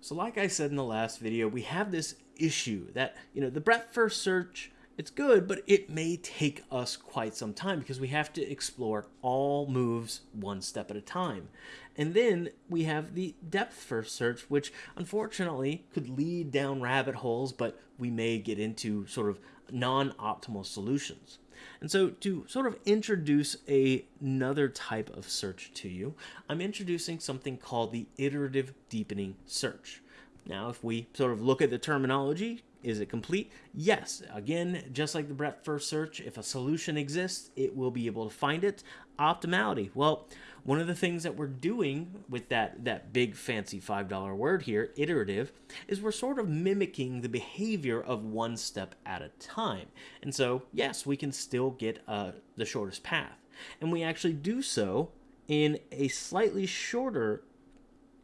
So like I said in the last video, we have this issue that, you know, the breadth first search, it's good, but it may take us quite some time because we have to explore all moves one step at a time. And then we have the depth first search, which unfortunately could lead down rabbit holes, but we may get into sort of non-optimal solutions. And so to sort of introduce a, another type of search to you, I'm introducing something called the iterative deepening search. Now, if we sort of look at the terminology, is it complete? Yes. Again, just like the breadth first search, if a solution exists, it will be able to find it. Optimality. Well, one of the things that we're doing with that, that big fancy $5 word here, iterative, is we're sort of mimicking the behavior of one step at a time. And so, yes, we can still get uh, the shortest path. And we actually do so in a slightly shorter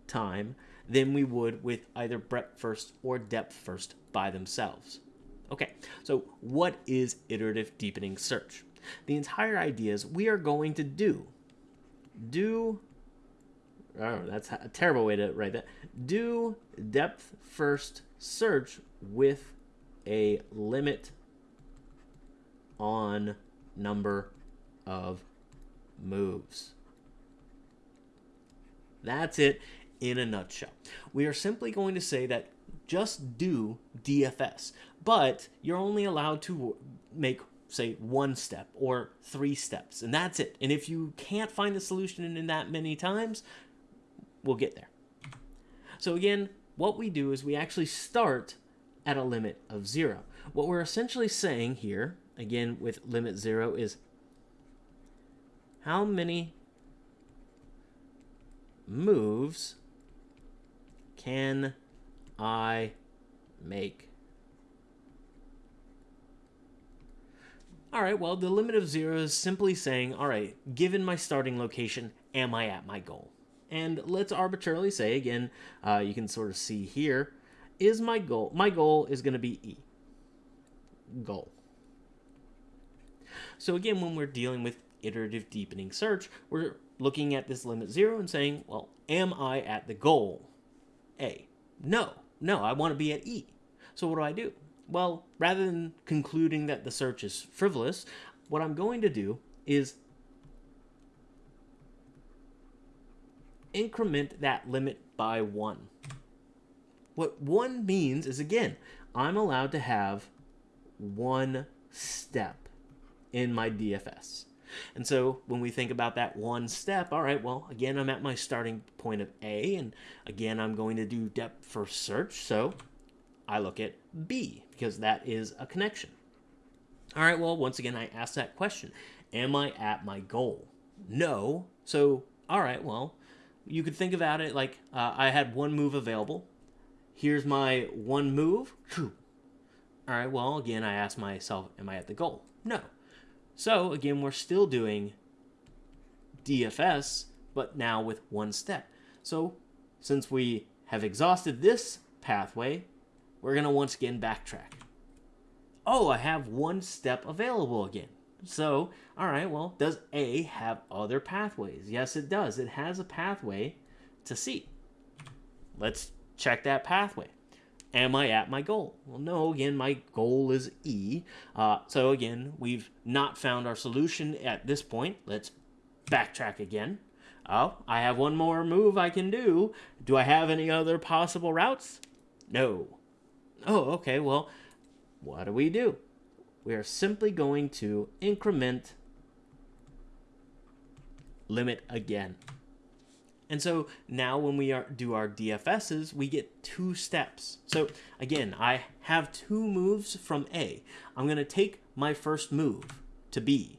time than we would with either breadth first or depth first by themselves. Okay, so what is iterative deepening search? The entire idea is we are going to do do oh that's a terrible way to write that do depth first search with a limit on number of moves that's it in a nutshell. We are simply going to say that just do DFS but you're only allowed to make say one step or three steps and that's it. And if you can't find the solution in that many times we'll get there. So again what we do is we actually start at a limit of zero. What we're essentially saying here again with limit zero is how many moves can I make All right, well, the limit of zero is simply saying, all right, given my starting location, am I at my goal? And let's arbitrarily say, again, uh, you can sort of see here, is my goal, my goal is going to be E. Goal. So again, when we're dealing with iterative deepening search, we're looking at this limit zero and saying, well, am I at the goal? A. No, no, I want to be at E. So what do I do? Well, rather than concluding that the search is frivolous, what I'm going to do is increment that limit by one. What one means is, again, I'm allowed to have one step in my DFS. And so when we think about that one step, all right, well, again, I'm at my starting point of A, and again, I'm going to do depth first search. So I look at B because that is a connection. All right, well, once again, I ask that question. Am I at my goal? No. So, all right, well, you could think about it like uh, I had one move available. Here's my one move. All right, well, again, I ask myself, am I at the goal? No. So, again, we're still doing DFS, but now with one step. So, since we have exhausted this pathway, we're going to once again backtrack. Oh, I have one step available again. So, all right, well, does A have other pathways? Yes, it does. It has a pathway to C. Let's check that pathway. Am I at my goal? Well, no, again, my goal is E. Uh, so again, we've not found our solution at this point. Let's backtrack again. Oh, I have one more move I can do. Do I have any other possible routes? No. Oh, okay, well, what do we do? We are simply going to increment limit again. And so now when we are, do our DFSs, we get two steps. So again, I have two moves from A. I'm going to take my first move to B.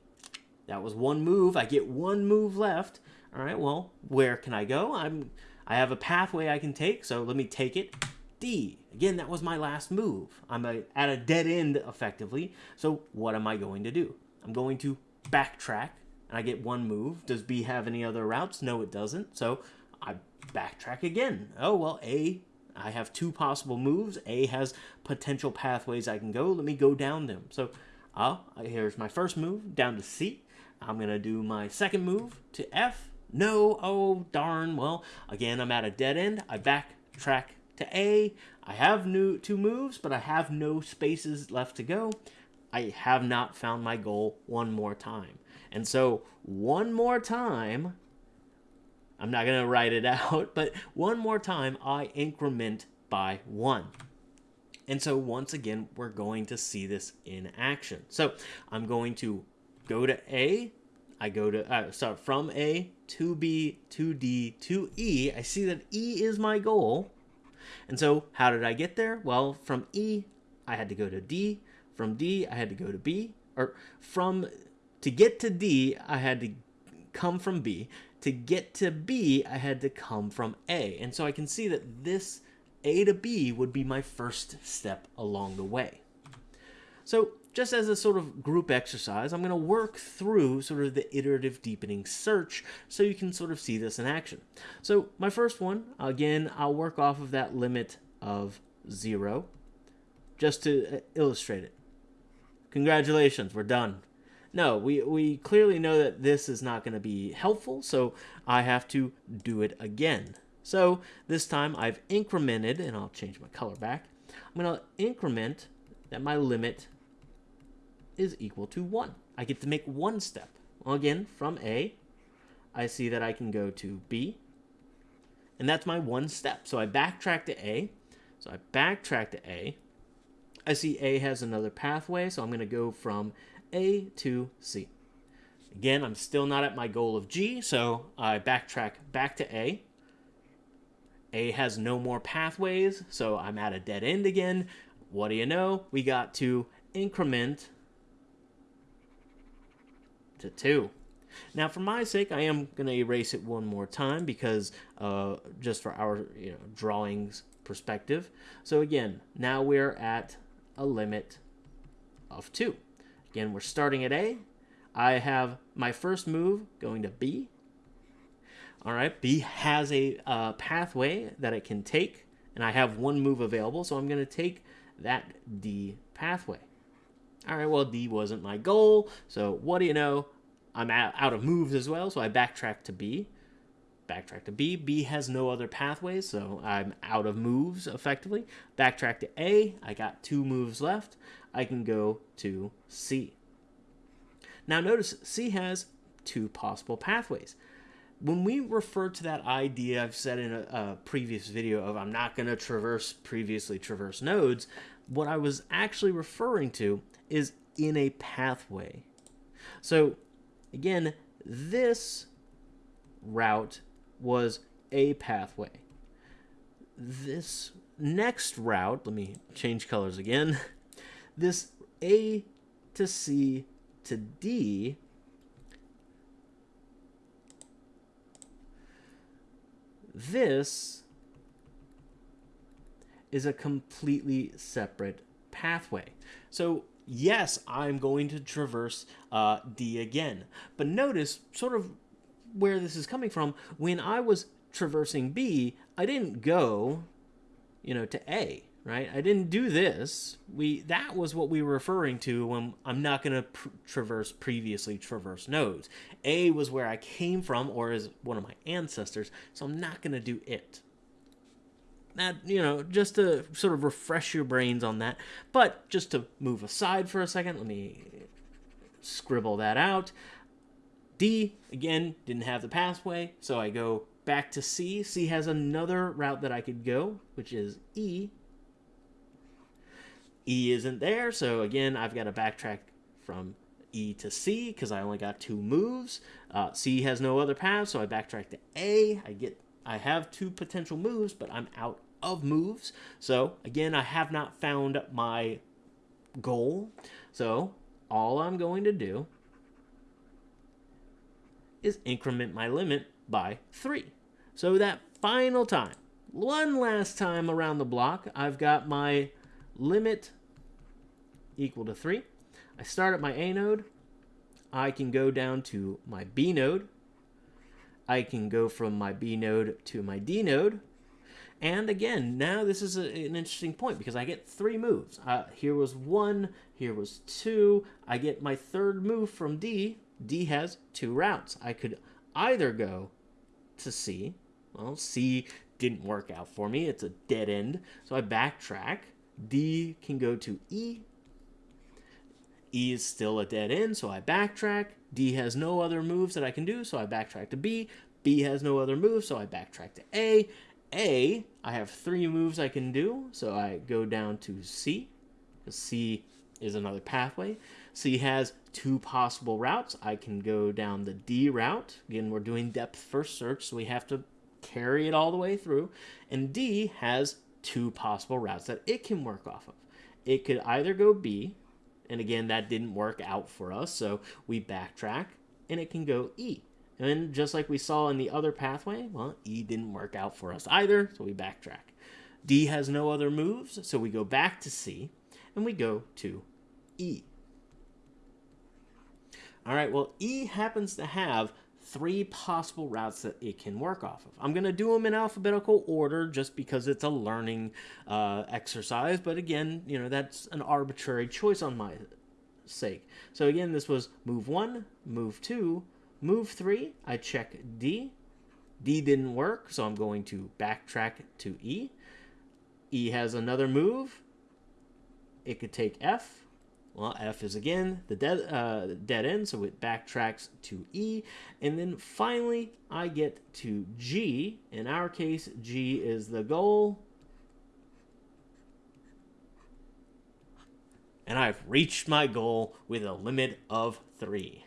That was one move. I get one move left. All right, well, where can I go? I'm, I have a pathway I can take, so let me take it D. Again, that was my last move. I'm a, at a dead end, effectively. So what am I going to do? I'm going to backtrack, and I get one move. Does B have any other routes? No, it doesn't. So I backtrack again. Oh, well, A, I have two possible moves. A has potential pathways I can go. Let me go down them. So uh, here's my first move, down to C. I'm going to do my second move to F. No, oh, darn. Well, again, I'm at a dead end. I backtrack to A. I have new two moves, but I have no spaces left to go. I have not found my goal one more time. And so one more time, I'm not going to write it out, but one more time, I increment by one. And so once again, we're going to see this in action. So I'm going to go to A. I go to, uh, start from A to B to D to E. I see that E is my goal. And so how did I get there? Well, from E, I had to go to D. From D, I had to go to B. Or from, to get to D, I had to come from B. To get to B, I had to come from A. And so I can see that this A to B would be my first step along the way. So just as a sort of group exercise, I'm going to work through sort of the iterative deepening search so you can sort of see this in action. So my first one, again, I'll work off of that limit of zero just to uh, illustrate it. Congratulations, we're done. No, we, we clearly know that this is not going to be helpful, so I have to do it again. So this time I've incremented, and I'll change my color back. I'm going to increment that my limit is equal to 1. I get to make one step. Well, again, from A, I see that I can go to B, and that's my one step. So I backtrack to A. So I backtrack to A. I see A has another pathway, so I'm going to go from a to C. Again, I'm still not at my goal of G, so I backtrack back to A. A has no more pathways, so I'm at a dead end again. What do you know? We got to increment to 2. Now, for my sake, I am going to erase it one more time because uh, just for our you know, drawings perspective. So again, now we're at a limit of 2. Again, we're starting at A. I have my first move going to B. All right, B has a uh, pathway that it can take, and I have one move available, so I'm going to take that D pathway. All right, well, D wasn't my goal, so what do you know? I'm out of moves as well, so I backtrack to B. Backtrack to B. B has no other pathways, so I'm out of moves, effectively. Backtrack to A. I got two moves left. I can go to C. Now notice C has two possible pathways. When we refer to that idea I've said in a, a previous video of I'm not going to traverse previously traversed nodes, what I was actually referring to is in a pathway. So again, this route was a pathway. This next route, let me change colors again. this A to C to D, this is a completely separate pathway. So yes, I'm going to traverse uh, D again. But notice sort of where this is coming from. When I was traversing B, I didn't go, you know, to A right? I didn't do this. We that was what we were referring to when I'm not going to pr traverse previously traverse nodes. A was where I came from or is one of my ancestors, so I'm not going to do it. That, you know, just to sort of refresh your brains on that. But just to move aside for a second, let me scribble that out. D, again, didn't have the pathway, so I go back to C. C has another route that I could go, which is E, E isn't there, so again, I've got to backtrack from E to C because I only got two moves. Uh, C has no other path, so I backtrack to A. I get, I have two potential moves, but I'm out of moves. So again, I have not found my goal. So all I'm going to do is increment my limit by three. So that final time, one last time around the block, I've got my limit equal to 3. I start at my A node. I can go down to my B node. I can go from my B node to my D node. And again, now this is a, an interesting point because I get three moves. Uh, here was one, here was two. I get my third move from D. D has two routes. I could either go to C. Well, C didn't work out for me. It's a dead end. So I backtrack. D can go to E. E is still a dead end, so I backtrack. D has no other moves that I can do, so I backtrack to B. B has no other moves, so I backtrack to A. A, I have three moves I can do, so I go down to C. C is another pathway. C has two possible routes. I can go down the D route. Again, we're doing depth first search, so we have to carry it all the way through. And D has two possible routes that it can work off of. It could either go B, and again, that didn't work out for us, so we backtrack, and it can go E. And just like we saw in the other pathway, well, E didn't work out for us either, so we backtrack. D has no other moves, so we go back to C, and we go to E. All right, well, E happens to have three possible routes that it can work off of. I'm going to do them in alphabetical order just because it's a learning uh, exercise, but again, you know, that's an arbitrary choice on my sake. So again, this was move one, move two, move three, I check D. D didn't work, so I'm going to backtrack to E. E has another move. It could take F. Well, F is again the dead, uh, dead end, so it backtracks to E. And then finally, I get to G. In our case, G is the goal. And I've reached my goal with a limit of three.